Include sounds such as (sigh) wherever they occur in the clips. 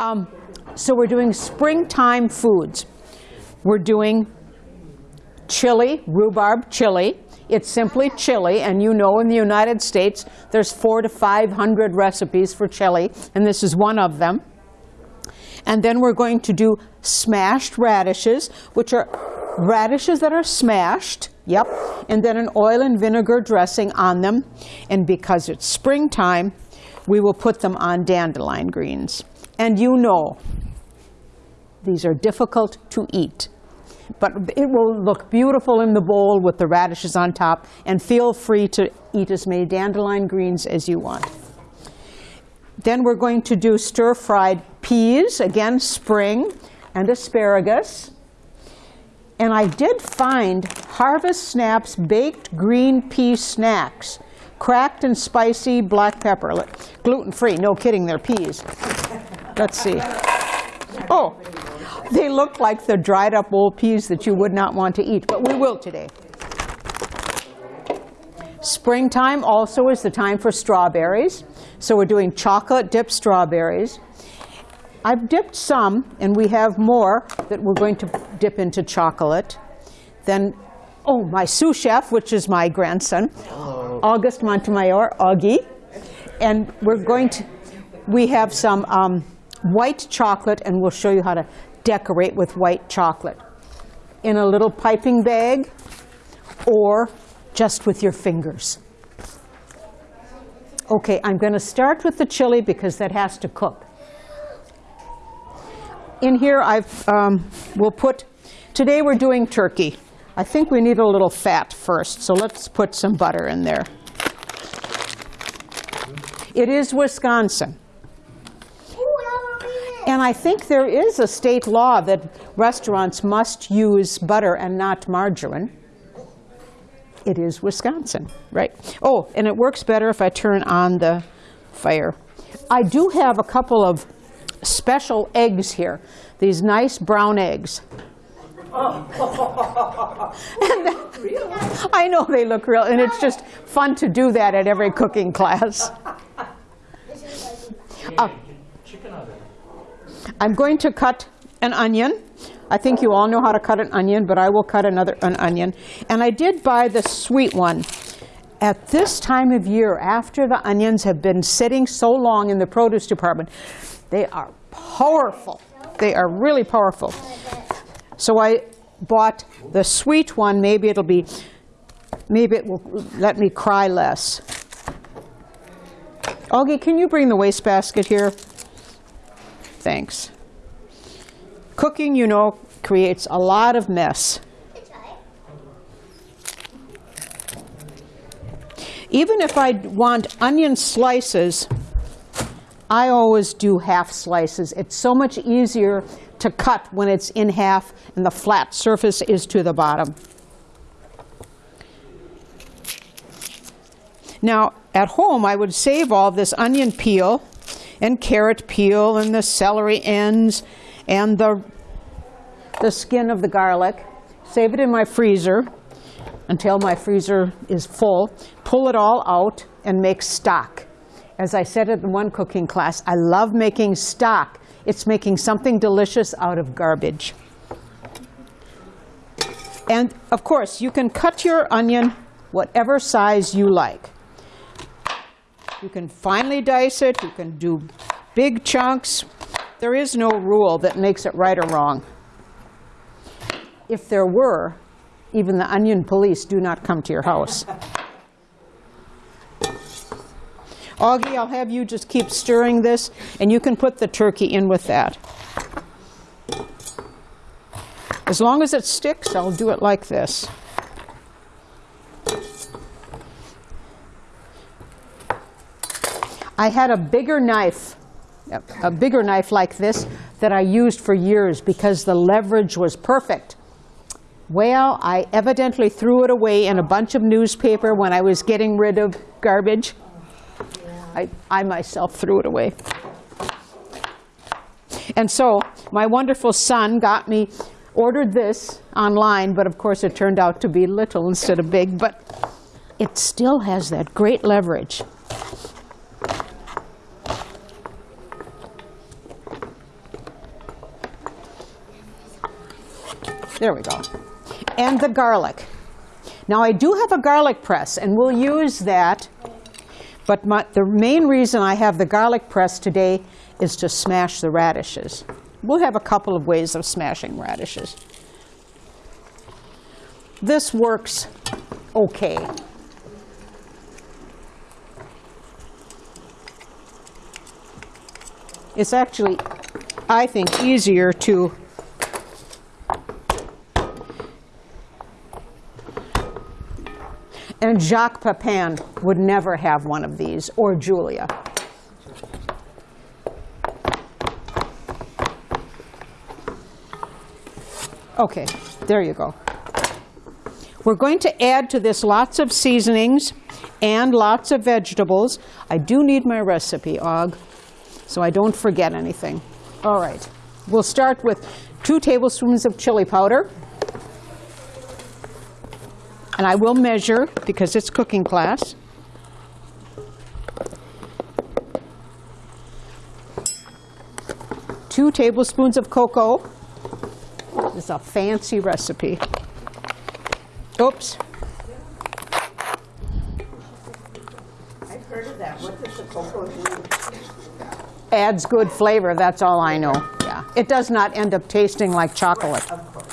Um, so we're doing springtime foods. We're doing chili, rhubarb chili. It's simply chili, and you know in the United States there's four to 500 recipes for chili, and this is one of them. And then we're going to do smashed radishes, which are radishes that are smashed, yep, and then an oil and vinegar dressing on them. And because it's springtime, we will put them on dandelion greens. And you know, these are difficult to eat. But it will look beautiful in the bowl with the radishes on top, and feel free to eat as many dandelion greens as you want. Then we're going to do stir-fried peas, again spring, and asparagus. And I did find Harvest Snaps baked green pea snacks, cracked and spicy black pepper, gluten-free, no kidding, they're peas. Let's see. Oh, they look like the dried up old peas that you would not want to eat, but we will today. Springtime also is the time for strawberries. So we're doing chocolate dipped strawberries. I've dipped some, and we have more that we're going to dip into chocolate. Then, oh, my sous chef, which is my grandson, Hello. August Montemayor, Augie. And we're going to, we have some um, white chocolate, and we'll show you how to decorate with white chocolate in a little piping bag or just with your fingers. Okay, I'm going to start with the chili because that has to cook. In here, I've, um, we'll put, today we're doing turkey. I think we need a little fat first, so let's put some butter in there. It is Wisconsin. And I think there is a state law that restaurants must use butter and not margarine. It is Wisconsin, right? Oh, and it works better if I turn on the fire. I do have a couple of special eggs here, these nice brown eggs. (laughs) I know they look real, and it's just fun to do that at every cooking class. Uh, I'm going to cut an onion. I think you all know how to cut an onion, but I will cut another an onion. And I did buy the sweet one. At this time of year, after the onions have been sitting so long in the produce department, they are powerful. They are really powerful. So I bought the sweet one. Maybe it'll be, maybe it will let me cry less. Augie, can you bring the wastebasket here? Thanks. Cooking, you know, creates a lot of mess. Even if I want onion slices, I always do half slices. It's so much easier to cut when it's in half and the flat surface is to the bottom. Now, at home, I would save all this onion peel and carrot peel and the celery ends and the, the skin of the garlic. Save it in my freezer until my freezer is full. Pull it all out and make stock. As I said at the one cooking class, I love making stock. It's making something delicious out of garbage. And of course, you can cut your onion whatever size you like. You can finely dice it. You can do big chunks. There is no rule that makes it right or wrong. If there were, even the onion police do not come to your house. Augie, I'll have you just keep stirring this, and you can put the turkey in with that. As long as it sticks, I'll do it like this. I had a bigger knife, a bigger knife like this that I used for years because the leverage was perfect. Well, I evidently threw it away in a bunch of newspaper when I was getting rid of garbage. I, I myself threw it away. And so my wonderful son got me ordered this online, but of course it turned out to be little instead of big, but it still has that great leverage. There we go. And the garlic. Now I do have a garlic press, and we'll use that, but my, the main reason I have the garlic press today is to smash the radishes. We'll have a couple of ways of smashing radishes. This works okay. It's actually, I think, easier to And Jacques Pepin would never have one of these, or Julia. Okay, there you go. We're going to add to this lots of seasonings and lots of vegetables. I do need my recipe, Og, so I don't forget anything. All right, we'll start with two tablespoons of chili powder. And I will measure because it's cooking class. Two tablespoons of cocoa. This is a fancy recipe. Oops. I've heard of that. What does the cocoa do? Adds good flavor, that's all I know. Yeah. It does not end up tasting like chocolate. Of course.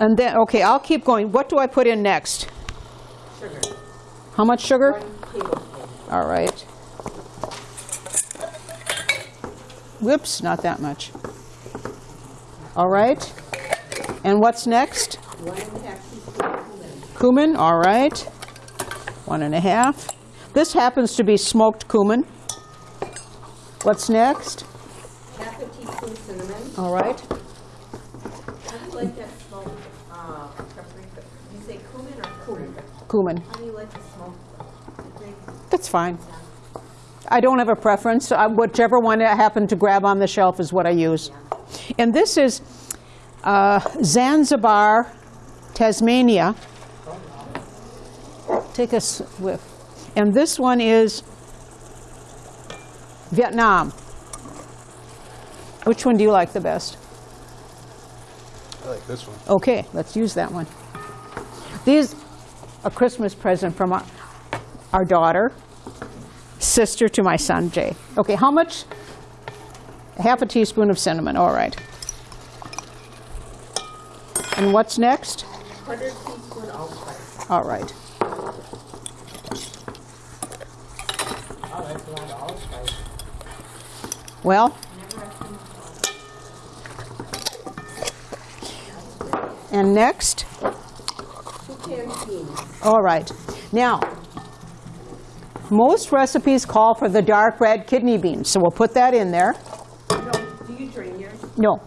And then, okay, I'll keep going. What do I put in next? Sugar. How much sugar? All right. Whoops, not that much. All right. And what's next? One and a half teaspoons cumin. Cumin, all right. One and a half. This happens to be smoked cumin. What's next? Half a teaspoon cinnamon. All right. How do you like that smoked uh, paprika? You say cumin or paprika? Cumin. How do you like the smoked paprika? That's fine. I don't have a preference. Uh, Whichever one I happen to grab on the shelf is what I use. And this is uh, Zanzibar, Tanzania. Take a s- whiff. And this one is Vietnam. Which one do you like the best? I like this one. Okay, let's use that one. These, a Christmas present from our, our daughter, sister to my son Jay. Okay, how much? Half a teaspoon of cinnamon, all right. And what's next? Quarter teaspoon allspice. All right. That's a lot of allspice. Well, and next? Two canned beans. All right. Now, most recipes call for the dark red kidney beans, so we'll put that in there. No, do you drain yours? No.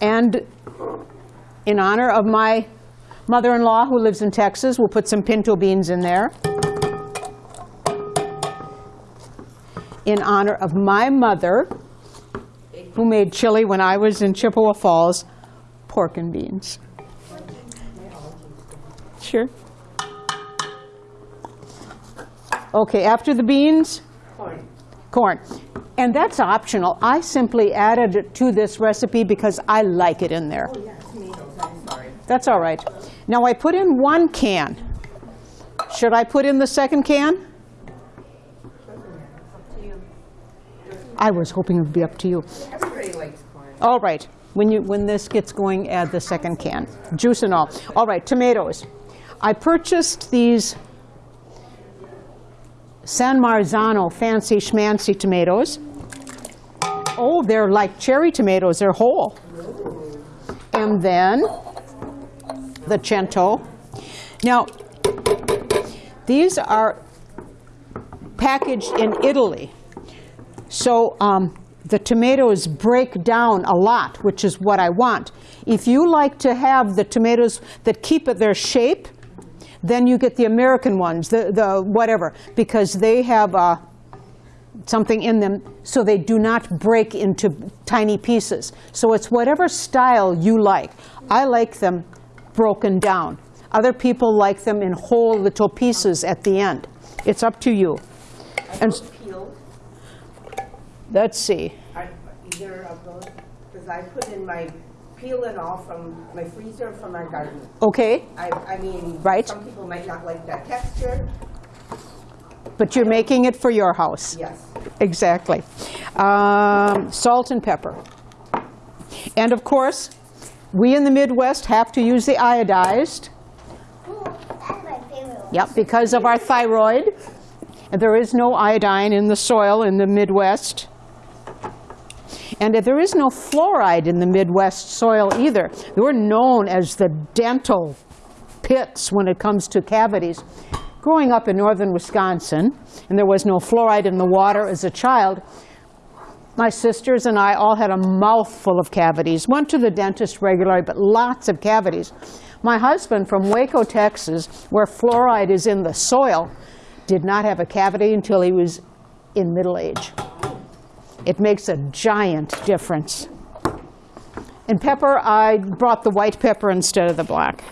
And in honor of my mother-in-law who lives in Texas, we'll put some pinto beans in there. In honor of my mother, who made chili when I was in Chippewa Falls, pork and beans. Sure. Okay, after the beans, Corn. corn. And that's optional. I simply added it to this recipe because I like it in there. Oh, yeah, tomatoes. I'm sorry. That's all right. Now I put in one can. Should I put in the second can? Up to you. I was hoping it would be up to you. Everybody likes corn. All right. When, you, when this gets going, add the second can. Juice and all. All right, tomatoes. I purchased these San Marzano fancy schmancy tomatoes. Oh, they're like cherry tomatoes. They're whole. And then the Cento. Now, these are packaged in Italy. So um, the tomatoes break down a lot, which is what I want. If you like to have the tomatoes that keep their shape, then you get the American ones, the, the whatever, because they have, uh, something in them so they do not break into tiny pieces. So it's whatever style you like. I like them broken down. Other people like them in whole little pieces at the end. It's up to you. And Peeled, let's see. are either of those, because I put in my peel and all from my freezer from our garden. Okay, I, I mean, Right. some people might not like that texture, but you're making it for your house. yes. Exactly. Um, salt and pepper. And of course, we in the Midwest have to use the iodized. Ooh, that's my favorite one. Yep, because of our thyroid. And there is no iodine in the soil in the Midwest. And there is no fluoride in the Midwest soil either. We're known as the dental pits when it comes to cavities. Growing up in northern Wisconsin, and there was no fluoride in the water as a child, my sisters and I all had a mouthful of cavities. Went to the dentist regularly, but lots of cavities. My husband from Waco, Texas, where fluoride is in the soil, did not have a cavity until he was in middle age. It makes a giant difference. And pepper, I brought the white pepper instead of the black.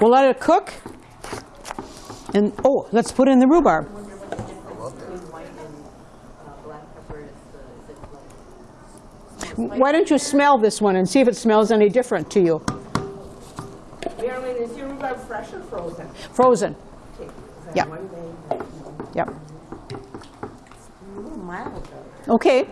We'll let it cook. And, oh, let's put in the rhubarb. Between white and black pepper is the, is it like, Why don't you smell this one and see if it smells any different to you? Marilyn, is your rhubarb fresh or frozen? Frozen. Okay, Yeah. Yep. A little mild though. Okay.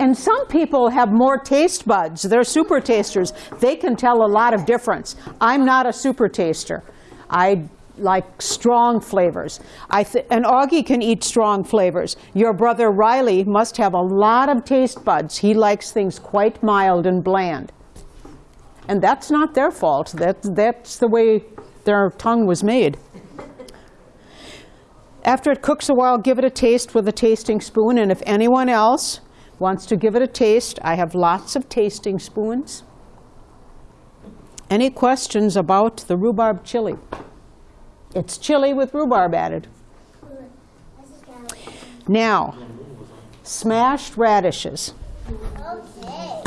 And some people have more taste buds. They're super tasters. They can tell a lot of difference. I'm not a super taster. I like strong flavors. I th- and Augie can eat strong flavors. Your brother Riley must have a lot of taste buds. He likes things quite mild and bland. And that's not their fault. That, that's the way their tongue was made. After it cooks a while, give it a taste with a tasting spoon. And if anyone else wants to give it a taste, I have lots of tasting spoons. Any questions about the rhubarb chili? It's chili with rhubarb added. Now, smashed radishes. okay.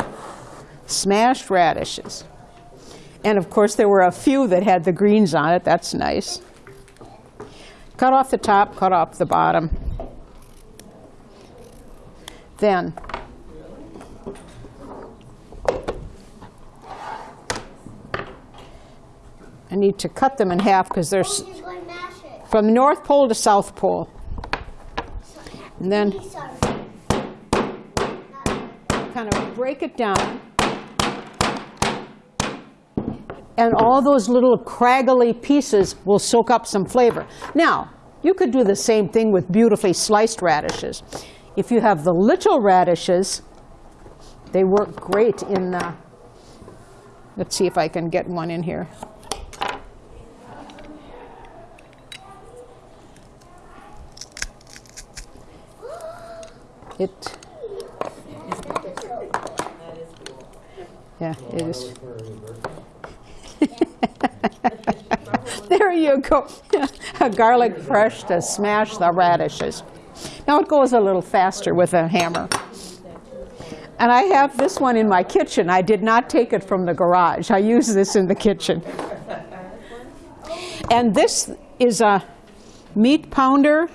Smashed radishes. And of course, there were a few that had the greens on it. That's nice. Cut off the top, cut off the bottom. Then, I need to cut them in half because they're s- Just going to mash it. from the North Pole to South Pole. And then kind of break it down. And all those little craggly pieces will soak up some flavor. Now, you could do the same thing with beautifully sliced radishes. If you have the little radishes, they work great in, uh, let's see if I can get one in here. It, yeah, it is. (laughs) There you go. (laughs) A garlic press to smash the radishes. Now it goes a little faster with a hammer. And I have this one in my kitchen. I did not take it from the garage. I use this in the kitchen. And this is a meat pounder,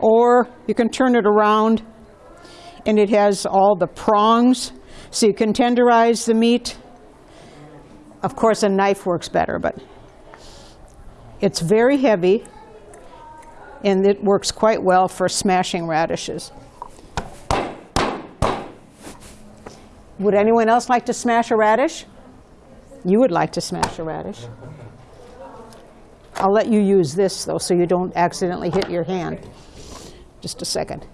or you can turn it around, and it has all the prongs, so you can tenderize the meat. Of course, a knife works better, but it's very heavy, and it works quite well for smashing radishes. Would anyone else like to smash a radish? You would like to smash a radish. I'll let you use this, though, so you don't accidentally hit your hand. Just a second.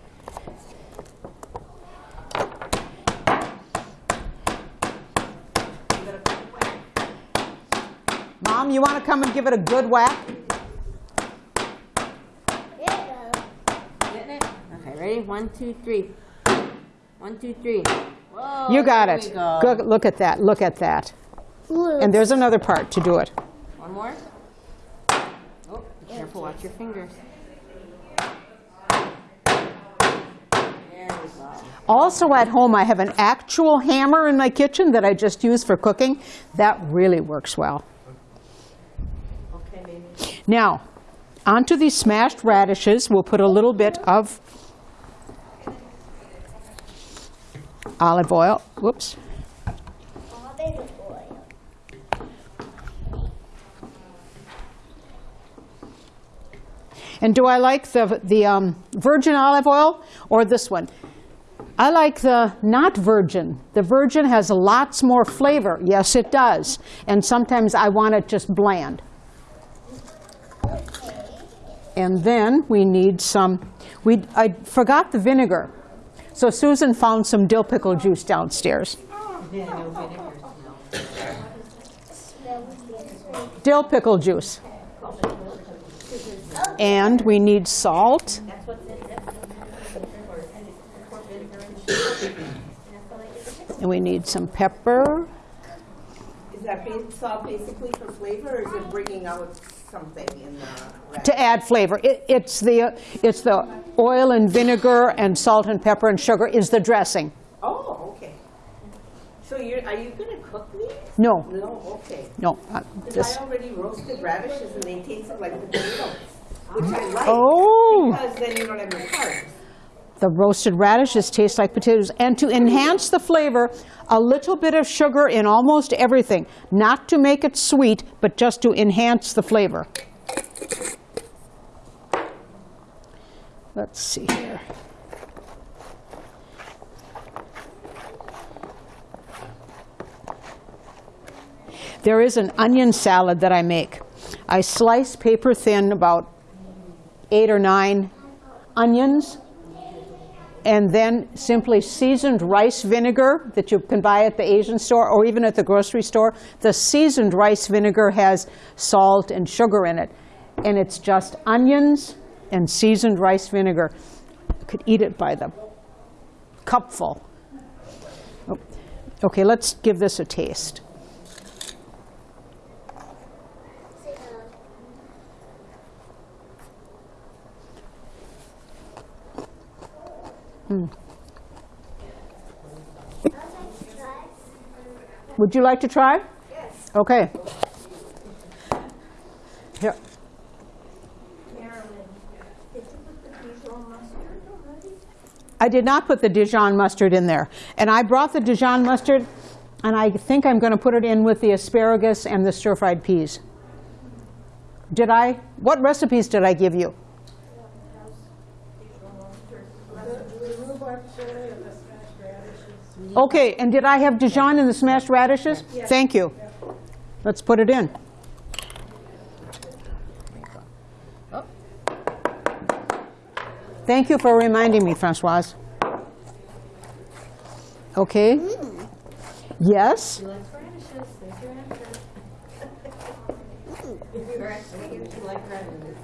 You want to come and give it a good whack? There you go. Getting it? Okay, ready? One, two, three. One, two, three. Whoa. You got it. go. Good, look at that. Look at that. And there's another part to do it. One more. Oh, yeah, Careful, watch your fingers. There we go. Also at home, I have an actual hammer in my kitchen that I just use for cooking. That really works well. Now, onto these smashed radishes, we'll put a little bit of olive oil. Whoops. And do I like the, the um, virgin olive oil or this one? I like the not virgin. The virgin has lots more flavor. Yes, it does. And sometimes I want it just bland. And then we need some, we, I forgot the vinegar. So Susan found some dill pickle juice downstairs. Dill pickle juice. And we need salt. And we need some pepper. Is that salt basically for flavor, or is it bringing out something in the to add flavor. It, it's the it's the oil and vinegar and salt and pepper and sugar is the dressing. Oh, okay. So you're, are you gonna cook these? No, No, okay. no. uh, Because I already roasted radishes and they taste like potatoes, which I like. Oh. Because then you don't have any carbs. The roasted radishes taste like potatoes, and to enhance the flavor, a little bit of sugar in almost everything, not to make it sweet, but just to enhance the flavor. Let's see here. There is an onion salad that I make. I slice paper thin about eight or nine onions, and then simply seasoned rice vinegar that you can buy at the Asian store or even at the grocery store. The seasoned rice vinegar has salt and sugar in it, and it's just onions and seasoned rice vinegar. You could eat it by the cupful. Oh, Okay, let's give this a taste. Hmm. Would you like to try? Yes. Okay. Here. I did not put the Dijon mustard in there. And I brought the Dijon mustard, and I think I'm going to put it in with the asparagus and the stir-fried peas. Did I? What recipes did I give you? Okay, and did I have Dijon in the smashed radishes? Thank you. Let's put it in. Thank you for reminding me, Francoise. Okay. Yes? She likes radishes, there's your answer. You're asking if she likes radishes.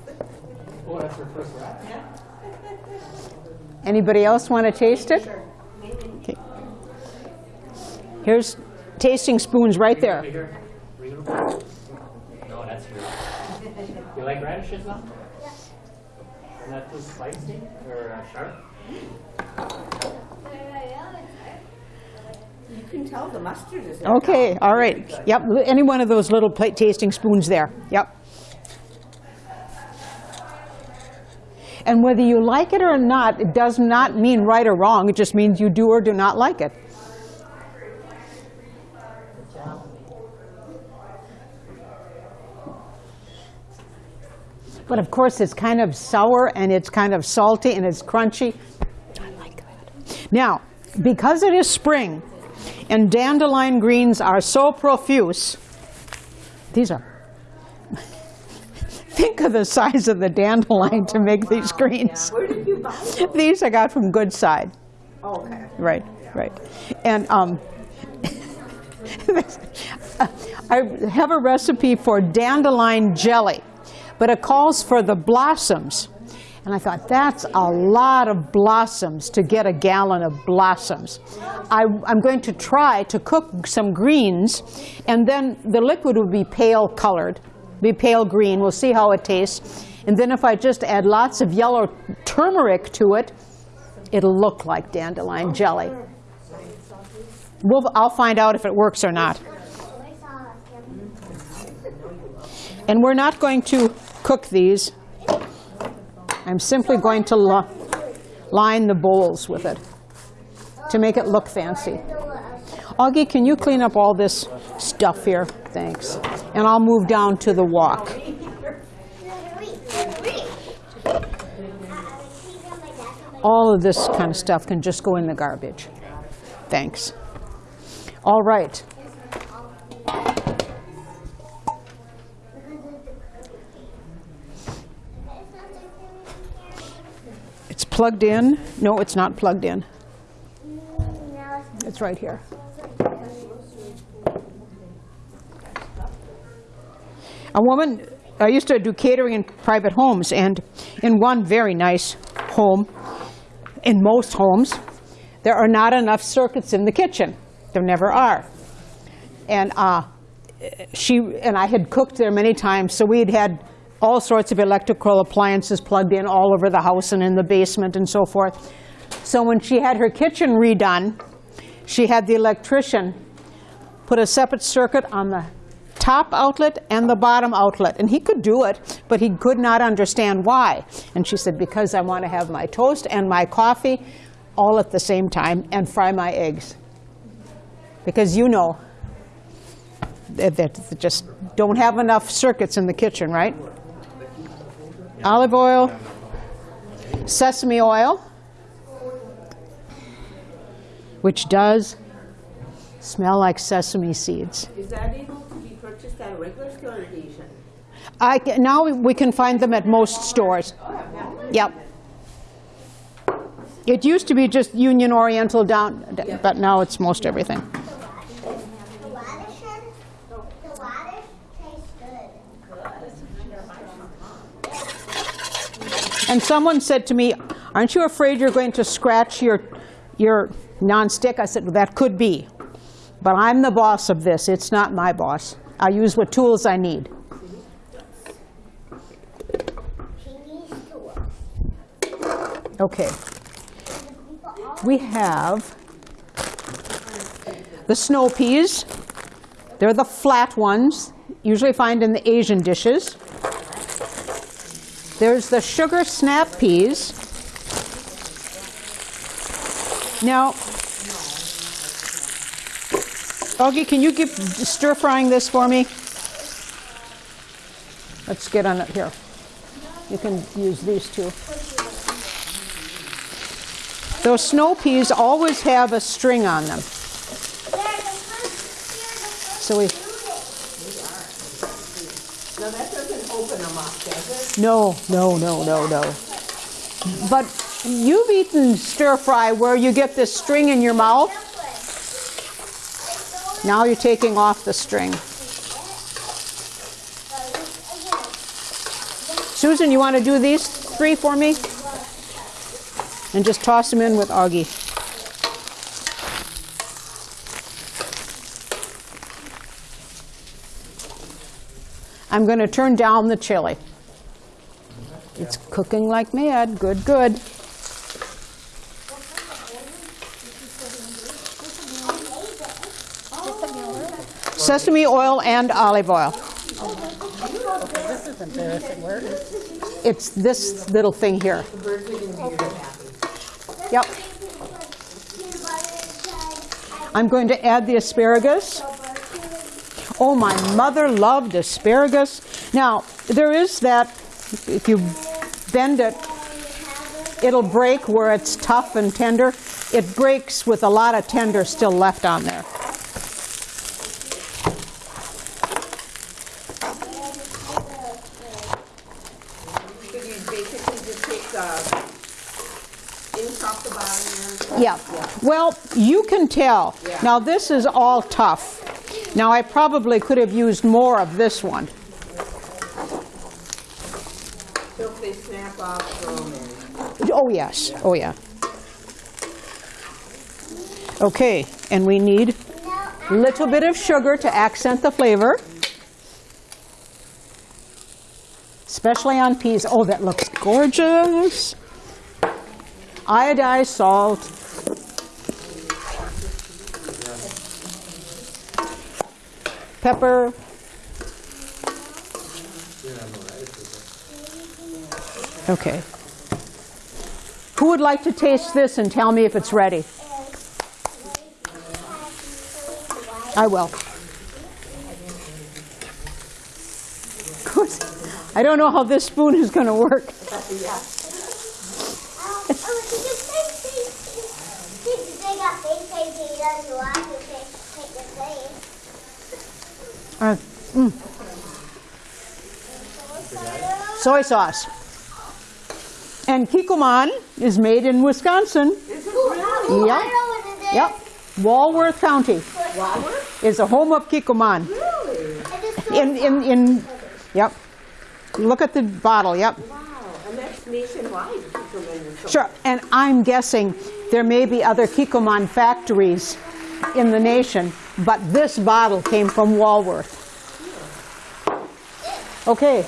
That's her first rat? Anybody else want to taste it? (laughs) Okay. Here's tasting spoons right there. No, that's your. You like radishes now? Isn't that too spicy or uh, sharp? You can tell the mustard is. Okay, all right. Yep, any one of those little plate tasting spoons there. Yep. And whether you like it or not, it does not mean right or wrong. It just means you do or do not like it. But of course, it's kind of sour and it's kind of salty and it's crunchy. I like that. Now, because it is spring and dandelion greens are so profuse, these are. (laughs) Think of the size of the dandelion to make these greens. Where did you buy them? These I got from Good Side. Oh, Okay. Right, right. And um, (laughs) I have a recipe for dandelion jelly, but it calls for the blossoms. And I thought, that's a lot of blossoms to get a gallon of blossoms. I, I'm going to try to cook some greens, and then the liquid will be pale colored, be pale green. We'll see how it tastes. And then if I just add lots of yellow turmeric to it, it'll look like dandelion jelly. We'll, I'll find out if it works or not. And we're not going to cook these. I'm simply going to li- line the bowls with it to make it look fancy. Augie, can you clean up all this stuff here? Thanks. And I'll move down to the wok. All of this kind of stuff can just go in the garbage. Thanks. All right. Plugged in. No, it's not plugged in. It's right here. A woman, I used to do catering in private homes, and in one very nice home, in most homes, there are not enough circuits in the kitchen. There never are. And uh, she and I had cooked there many times, so we had had all sorts of electrical appliances plugged in all over the house and in the basement and so forth. So when she had her kitchen redone, she had the electrician put a separate circuit on the top outlet and the bottom outlet. And he could do it, but he could not understand why. And she said, because I want to have my toast and my coffee all at the same time and fry my eggs. Because you know that they just don't have enough circuits in the kitchen, right? Olive oil, sesame oil, which does smell like sesame seeds. Is that able to be purchased at a regular store or Asian? I, now we can find them at most stores. Oh, yep. It used to be just Union Oriental down, but now it's most everything. The radish, the radish tastes good. And someone said to me, aren't you afraid you're going to scratch your, your nonstick? I said, well, that could be. But I'm the boss of this. It's not my boss. I use what tools I need. Okay. We have the snow peas. They're the flat ones, usually find in the Asian dishes. There's the sugar snap peas. Now, Augie, can you keep stir frying this for me? Let's get on it here. You can use these two. Those snow peas always have a string on them. So we, No, that does it? no, no, no, no, no. But you've eaten stir fry where you get this string in your mouth. Now you're taking off the string. Susan, you want to do these three for me? And just toss them in with Augie. I'm going to turn down the chili. It's cooking like mad. Good, good. Sesame oil and olive oil. It's this little thing here. Yep. I'm going to add the asparagus. Oh, my mother loved asparagus. Now, there is that, if you bend it, it'll break where it's tough and tender. It breaks with a lot of tender still left on there. So you basically just take the inch off the bottom Yeah. Well, you can tell. Yeah. Now, this is all tough. Now, I probably could have used more of this one. So if they snap off, throw them in. Oh, yes. Oh, yeah. Okay, and we need a little bit of sugar to accent the flavor. especially on peas. Oh, that looks gorgeous. Iodized salt. Pepper. Okay. Who would like to taste this and tell me if it's ready? I will. (laughs) I don't know how this spoon is going to work. Oh, oh, did you say face Did they got face painting? He doesn't want to take, take the face. Uh, mm, soy sauce. And Kikkoman is made in Wisconsin. Oh, Yep. I it is. Yep. Walworth County is the home of Kikkoman. I just In, in, in, yep. Look at the bottle, yep. Wow, and that's nationwide. Sure, and I'm guessing there may be other Kikkoman factories in the nation, but this bottle came from Walworth. Okay,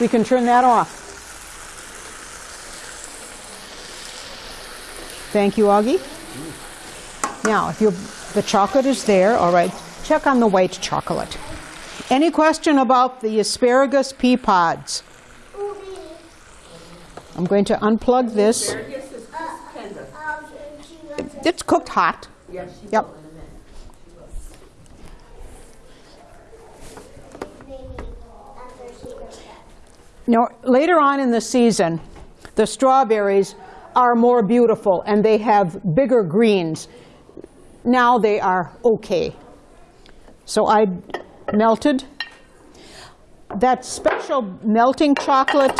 we can turn that off. Thank you, Augie. Now, if you, the chocolate is there, all right, check on the white chocolate. Any question about the asparagus pea pods? I'm going to unplug this. asparagus is tender. She wants to It's cooked hot. Yes. Yep. maybe after she goes back. Now, later on in the season, the strawberries are more beautiful and they have bigger greens. Now they are okay. So I melted that special melting chocolate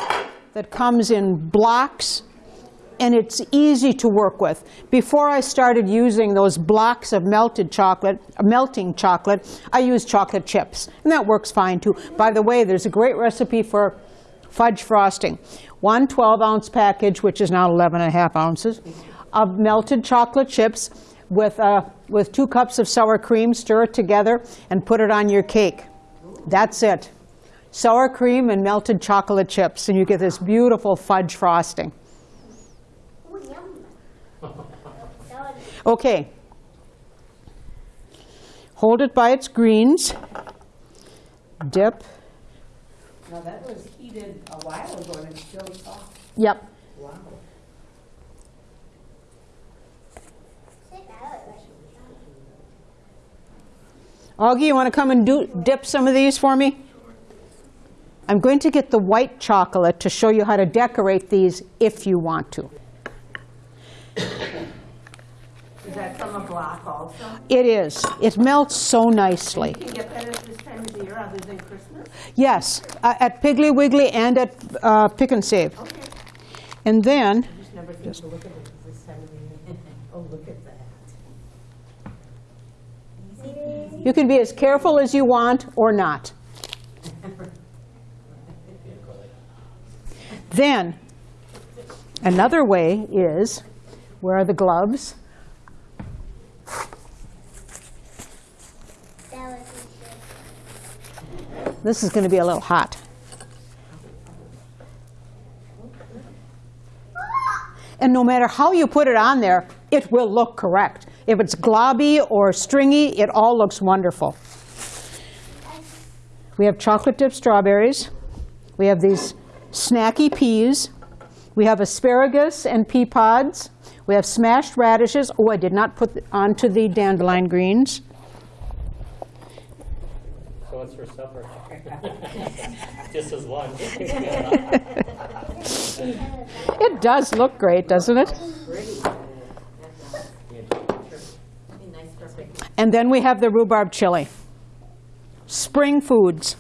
that comes in blocks and it's easy to work with. Before I started using those blocks of melted chocolate, melting chocolate, I used chocolate chips, and that works fine too. By the way, there's a great recipe for fudge frosting. One 12-ounce package, which is now 11 and a half ounces, of melted chocolate chips with, uh, with two cups of sour cream, stir it together, and put it on your cake. That's it. Sour cream and melted chocolate chips, and you get this beautiful fudge frosting. Okay. Hold it by its greens. Dip. Now that was heated a while ago and it's still soft. Yep. Wow. sick. I like that. Augie, you want to come and do, dip some of these for me? I'm going to get the white chocolate to show you how to decorate these if you want to. Is that from a block also? It is. It melts so nicely. You can get that at this time of the year other than Christmas? Yes, uh, at Piggly Wiggly and at uh, Pick and Save. Okay. And then, Just never think to look at it this time of the year. Oh, look at that. you can be as careful as you want or not. Then, another way is, where are the gloves? That was good. This is going to be a little hot. And no matter how you put it on there, it will look correct. If it's globby or stringy, it all looks wonderful. We have chocolate dipped strawberries. We have these snacky peas. We have asparagus and pea pods. We have smashed radishes. Oh, I did not put onto the dandelion greens. So what's for supper? (laughs) Just as lunch. It does look great, doesn't it? And then we have the rhubarb chili. Spring foods.